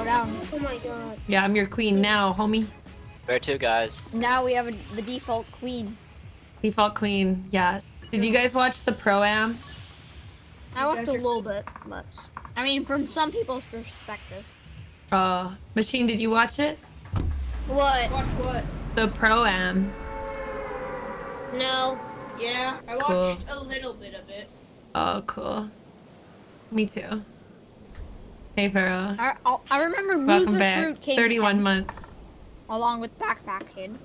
bow down. Oh my god. Yeah, I'm your queen now, homie. Where to, guys? Now we have a, the default queen. Default queen, yes. Did you guys watch the pro-am? I watched a little bit, but I mean, from some people's perspective. Uh, Machine, did you watch it? What? Watch what? The pro-am. No. Yeah, I Cool. watched a little bit of it. Oh, cool. Me too. Hey, Pharaoh. I, I, I remember Welcome Loser back. Fruit came 31 10th, months. along with Backpack Kid.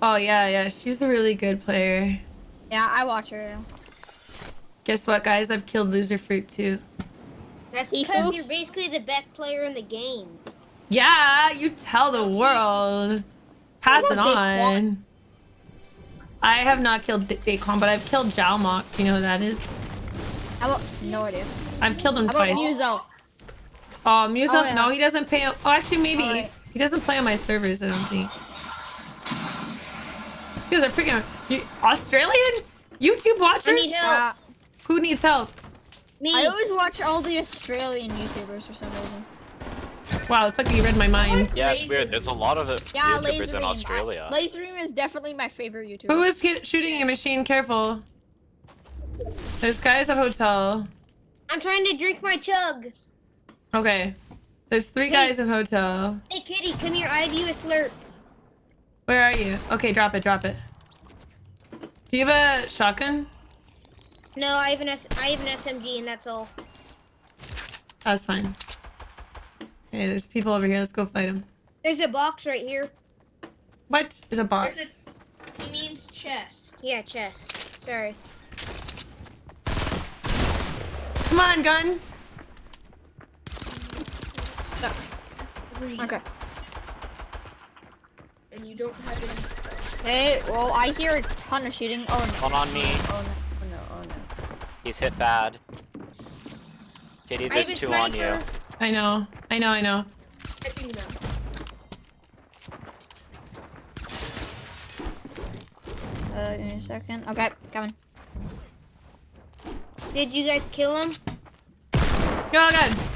Oh, yeah, yeah. She's a really good player. Yeah, I watch her. Guess what, guys? I've killed Loserfruit too. That's Ethan? because you're basically the best player in the game. Yeah, you tell the world. Pass it on. I have not killed D- Daquan, but I've killed Jalmok. Do you know who that is? How about no idea? I've killed him How about twice. Muzo? Um, oh, Muso? Oh, yeah. No, he doesn't pay. Oh, actually, maybe. Alright. He doesn't play on my servers, I don't think. You guys are freaking you, Australian YouTube watchers? I need help. Yeah, Who needs help? Me. I always watch all the Australian YouTubers for some reason. Wow, it's like you read my mind. Yeah, it's weird. There's a lot of it Yeah, YouTubers in Australia. I, Lazarbeam is definitely my favorite YouTuber. Who is shooting your machine? Careful. This guy's at hotel. I'm trying to drink my chug. Okay. There's three Hey. guys in hotel. Hey, Kitty, come here. I have you a slurp. Where are you? Okay, drop it, drop it. Do you have a shotgun? No, I have an S I have an SMG, and that's all. That's fine. Hey, there's people over here. Let's go fight them. There's a box right here. What is a bot? There's a, he means chest. Yeah, chest. Sorry. Come on, gun. Three. Okay. And you don't have any. Hey, well, I hear a ton of shooting. Oh no. One on me. Oh no. Oh no. Oh no. He's hit bad. Kitty, there's a two on you. I know. I know. I know. I do know. Uh, give me a second. Okay, coming. Did you guys kill him? Oh god.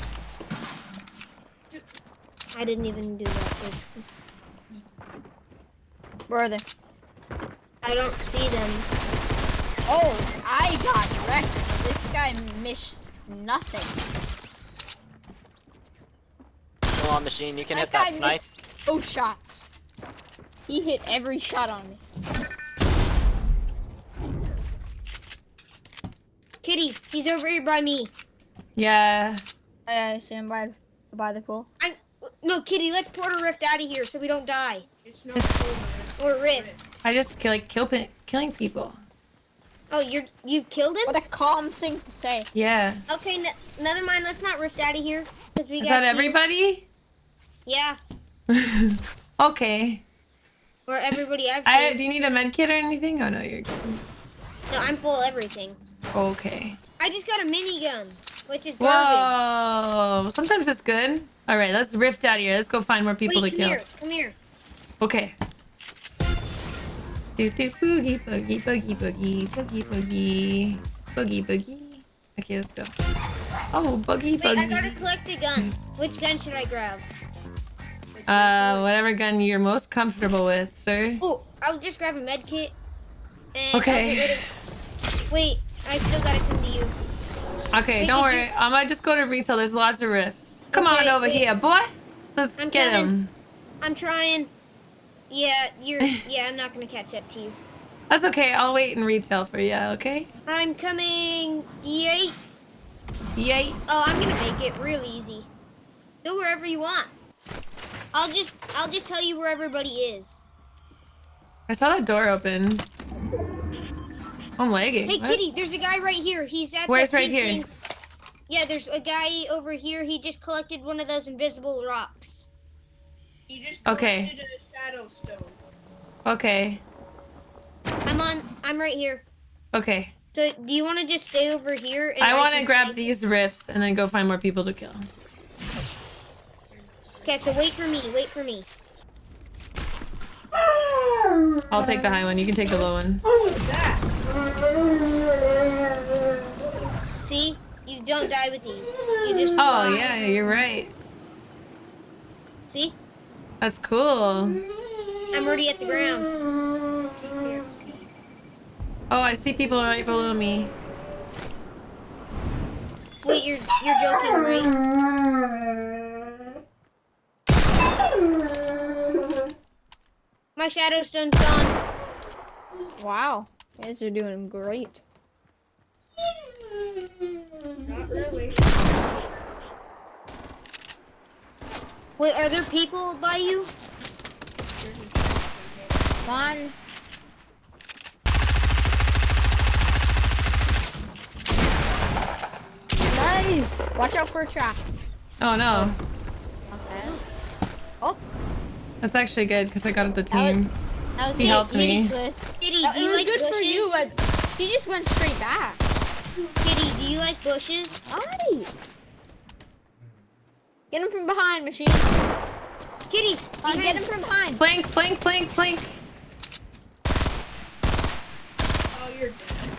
I didn't even do that. basically. Where are they? I don't see them. Oh, I got wrecked. This guy missed nothing. Come on, machine. You can hit that snipe. missed both shots. He hit every shot on me. Kitty, he's over here by me. Yeah. I stand by by the pool. I no, Kitty. Let's port a rift out of here so we don't die. It's not over. Or rift. I just kill, like kill, killing people. Oh, you're you've killed him. What a calm thing to say. Yeah. Okay, never mind. Let's not rift out of here because we Is got that you. everybody? Yeah, okay. or everybody I've I, do you need a med kit or anything? Oh no, you're good. No, I'm full of everything. Okay. I just got a minigun, which is garbage. Whoa. Sometimes it's good. All right, let's rift out of here. Let's go find more people Wait, to come kill. here. Come here. Okay. Do do boogie boogie boogie boogie boogie boogie boogie boogie. Okay, let's go. Oh, boogie Wait, I gotta collect a gun. Which gun should I grab? Uh, whatever gun you're most comfortable with, sir. Oh, I'll just grab a med kit. And Okay. of- Wait, I still gotta come to you. Okay, Wait, don't worry. you- I might just go to retail. There's lots of rifts. Come Okay, on over wait. here, boy. Let's I'm get coming. him. I'm trying. Yeah, you're. yeah, I'm not gonna catch up to you. That's okay. I'll wait in retail for you. Okay. I'm coming. Yay! Yay. Oh, I'm gonna make it real easy. Go wherever you want. I'll just. I'll just tell you where everybody is. I saw that door open. I'm lagging. Hey, What? Kitty, there's a guy right here. He's at. Where's the right here? things. Yeah, there's a guy over here. He just collected one of those invisible rocks. He just Okay. a shadow stone. Okay. I'm on. I'm right here. Okay. So, do you want to just stay over here? And I want to grab snipe? these rifts and then go find more people to kill. Okay, so wait for me. Wait for me. I'll take the high one. You can take the low one. What was that? See, you don't die with these. You just. Oh fly. yeah, you're right. See? That's cool. I'm already at the ground. Oh, I see people right below me. Wait, you're you're joking, right? My shadow stone's gone. Wow. You guys are doing great. Not really. Wait, are there people by you? Come on. Nice. Watch out for a trap. Oh no. Okay. Oh, That's actually good because I got the That was- team. that was He it. helped me. Kitty twist. Kitty, That- it was like good bushes? for you, but he just went straight back. Kitty, do you like bushes? Nice. Get him from behind, machine. Kitty, Come on, get him from behind. Plank, plank, plank, plank. Oh, you're dead.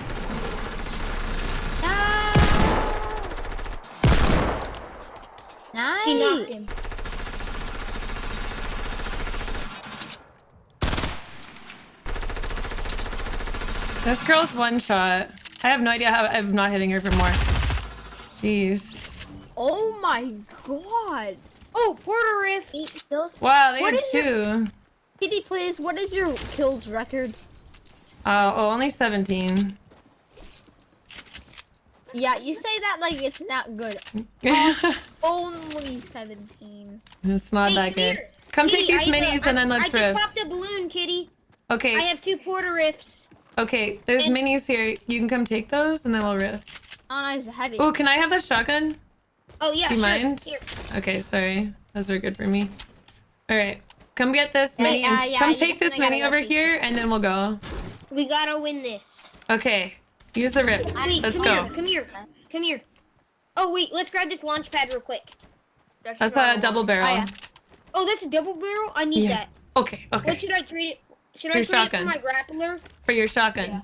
No. Nice. She knocked him. This girl's one shot. I have no idea how I'm not hitting her for more. Jeez. Oh my god. Oh, Port-a-Rift. Eight kills. Wow, they What had is your- two. Kitty, please. What is your kills record? Uh, oh, only 17. Yeah, you say that like it's not good. Only 17. it's not Hey, that come good. here. Come Kitty, take these I have a- minis and then let's I riff. just popped a balloon, Kitty. Okay. I have two Port-a-Rifts. Okay, there's and- minis here. You can come take those and then we'll riff. Oh, nice. Heavy. Oh, can I have that shotgun? Oh yeah, Do you sure. mind? Here. Okay, sorry. Those are good for me. Alright, come get this mini. and yeah, yeah, come take this mini over here and then we'll go. We gotta win this. Okay, use the rip. Wait, Let's come go. here, come here, come here. Oh wait, let's grab this launch pad real quick. That's, That's a double barrel. Oh, yeah. Oh, that's a double barrel. I need Yeah. that. Okay, okay. What should I trade it? Should I Your trade shotgun. it for my grappler? For your shotgun. Yeah.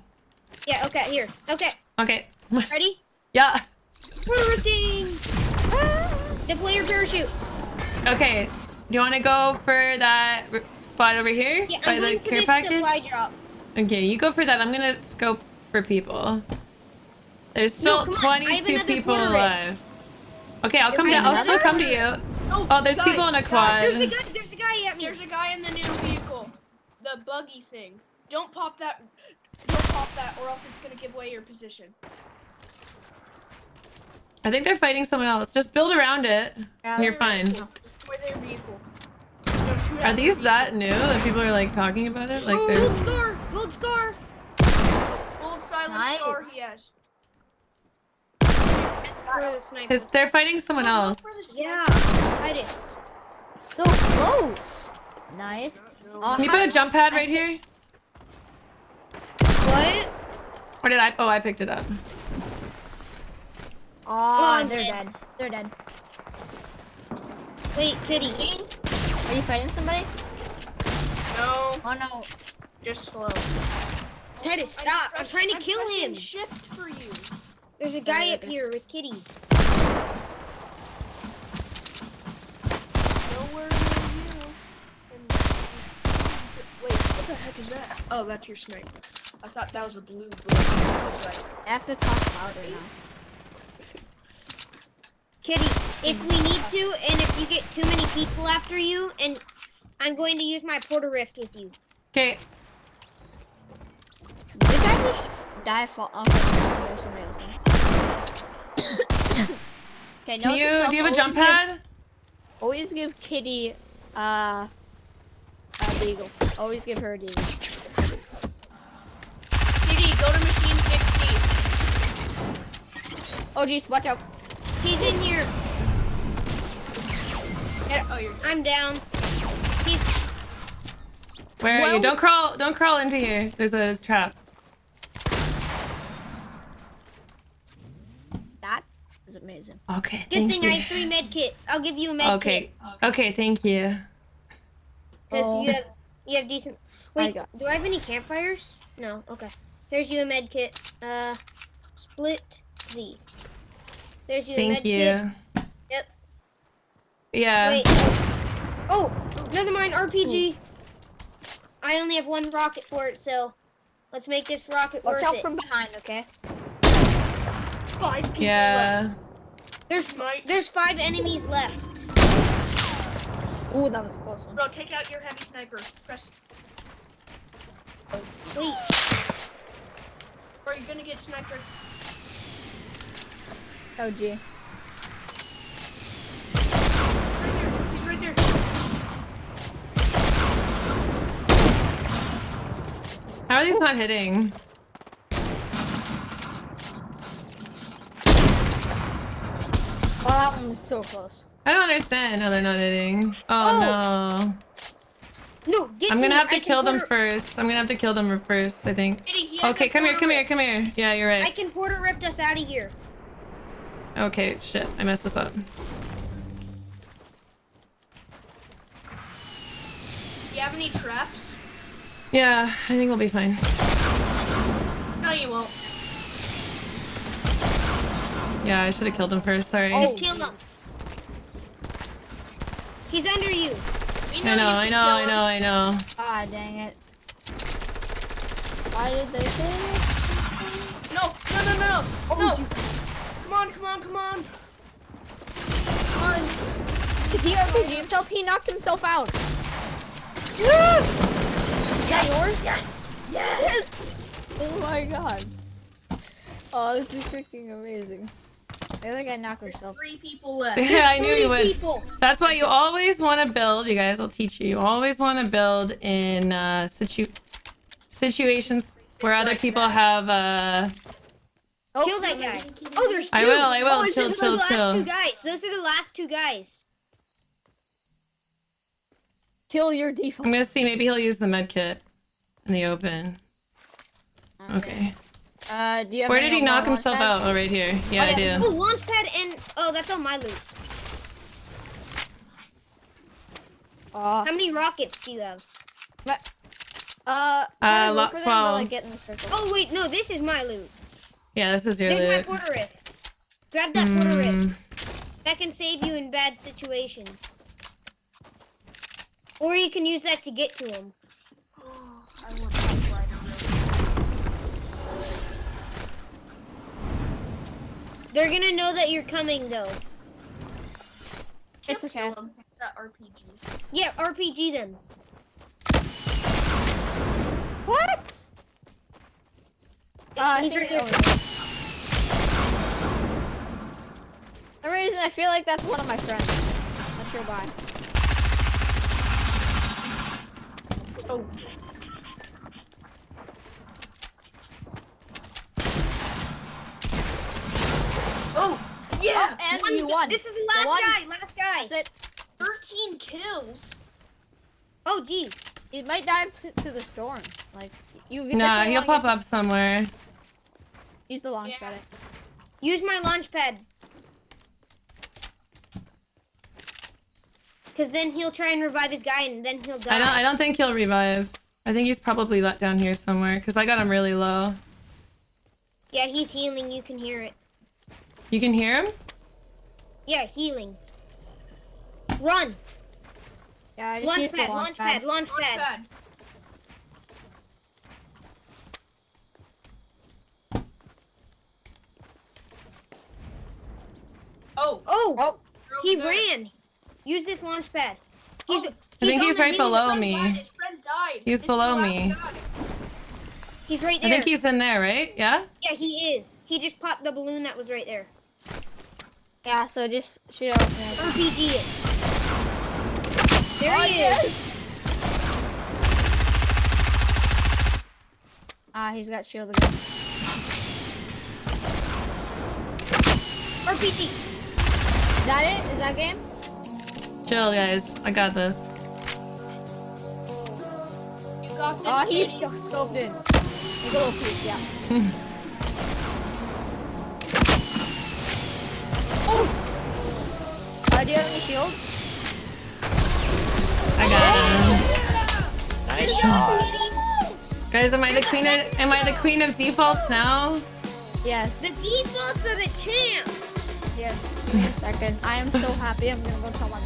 Yeah. Okay. Here. Okay. Okay. Ready? yeah. Everything. Deploy your parachute. Okay. Do you want to go for that spot over here Yeah, by I'm the going for care this package? supply drop. Okay, you go for that. I'm gonna scope for people. There's still come on, I have 22 people quarter alive. Okay, I'll come I down. have I'll still come to you. Oh, Oh, there's guy, people on a guy, quad. There's a guy. There's a guy at me. There's a guy in the new vehicle. The buggy thing. Don't pop that. Don't pop that, or else it's gonna give away your position. I think they're fighting someone else. Just build around it. Yeah, You're fine. vehicle. Destroy their vehicle. Are these their that new that people are like talking about it? Like oh, they're gold scar. Gold scar. Gold silent Nice. star he has. The sniper. Cause they're fighting someone Oh, else. for the sniper. Yeah. Titus. So close. Nice. Oh, Can you put a jump pad right here? What? Or did I? Oh, I picked it up. Oh, I'm they're dead. dead. They're dead. Wait, Kitty. Are you fighting somebody? No, Oh no. just slow. Titus, I'm stop. I'm trying to I'm kill him. Shift for you. There's a guy up here with Kitty. Nowhere near you. And- Wait, what the heck is that? Oh, that's your sniper. I thought that was a blue bullet. I was like, I have to talk louder now. Kitty, if we need to, and if you get too many people after you, and I'm going to use my Port-a-Rift with you. Okay. Did I just die fall off? Okay, there's somebody else. in. okay, Can note you? Do you have a jump always give- pad? Always give Kitty uh, a deagle. Always give her a deagle. Kitty, go to machine 60. Oh jeez, watch out. He's in here. Oh, you're I'm down. He's Where are you? Don't crawl. Don't crawl into here. There's a trap. That was amazing. Okay. good thank thing you. I have three med kits. I'll give you a med Okay. kit Okay. Thank you. Because Oh. you have you have decent. I Wait, got- do I have any campfires? No. Okay. Here's you a med kit. Uh, split Z. There's you a Thank med you. kit. Yep. Yeah. Wait. Oh, another mine RPG. I only have one rocket for it, so let's make this rocket Watch worth out it. from behind, okay? Five people left. Yeah. There's Mine. there's five enemies left. Ooh, that was a close one. Bro, take out your heavy sniper. Press. Wait, Or you're gonna get sniped. right- Oh, gee. He's right there. He's right there. How are these not hitting? Oh, that one was so close. I don't understand how they're not hitting. Oh, oh. no. no, get I'm gonna me. have I to can kill them first. I'm gonna have to kill them first, I think. Kitty, he has Okay, come here, come here, come here. Yeah, you're right. I can Port-a-Rift us out of here. Okay, shit. I messed this up. Do you have any traps? Yeah, I think we'll be fine. No, you won't. Yeah, I should have killed him first. Sorry. Oh. Just kill him. He's under you. We I know, you I know, I know, I know. Ah, dang it. Why did they say it? No, no, no, no, no. Oh, no. you- Come on, come on, come on. Come on. Did he RPG himself? He knocked himself out. Is that yours? Yes. Yes. Oh my god. Oh, this is freaking amazing. I think I knocked There's myself. three people left. Yeah, I knew Three you would. people. That's why you always want to build. You guys will teach you. You always want to build in uh, situ situations where other people have. Uh... Oh, Kill that guy. Oh, there's two. I will. I will. Oh, chill, those are chill, last chill. two guys. Those are the last two guys. Kill your default. I'm gonna see. Maybe he'll use the med kit in the open. Okay. Uh, do you have Where did he knock himself launch out? Oh, right here. Yeah, I yeah. do. Oh, launch pad and oh, that's on my loot. Uh, How many rockets do you have? uh, Uh, try to lo- look for them, 12. get in the circle. Oh wait, no, this is my loot. Yeah, this is your There's my loot. Port-a-Rift. Grab that Port-a-Rift. Mm, That can save you in bad situations. Or you can use that to get to him. They're gonna know that you're coming though. It's okay. Kill him. That RPG. Yeah, RPG them. What? Uh, He's think- right there. oh. For some reason, I feel like that's one of my friends. Not sure why. Oh, yeah. Oh, and One you gu- won. This is the The last one. guy. Last guy. That's it. 13 kills. Oh jeez. It might dive to, to the storm. Like you. Nah, he'll pop up somewhere. get- Use the launch Yeah. pad. Use my launch pad. Cause then he'll try and revive his guy, and then he'll die. I don't. I don't think he'll revive. I think he's probably let down here somewhere because I got him really low. Yeah, he's healing. You can hear it. You can hear him? Yeah, healing. Run. Yeah, I just Launch used the pad. launch Launch pad. Launch Launch pad. pad. Oh, Oh, Oh, he there. ran. Use this launch pad. He's. Oh, I think he's right his below me. died. His friend died. He's This below me. He's right there. I think he's in there, right? Yeah. Yeah, he is. He just popped the balloon that was right there. Yeah. So just shoot out. there. RPG it. There Oh, he yes. is. Ah, he's got shield again. RPG. Is that it? Is that game? Chill, guys. I got this. You got this, Oh, he's scoped in. He's a little peek, yeah. do you have any shields? I got him. Nice shot. Guys, am I the queen of am I the queen of defaults now? Yes. The defaults are the champs. Yes. Wait a second. I am so happy. I'm gonna go tell my